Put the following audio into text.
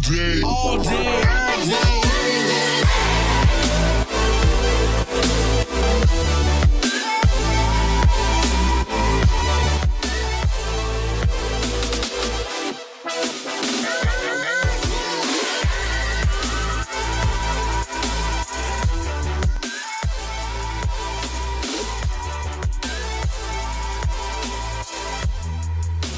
day. All day.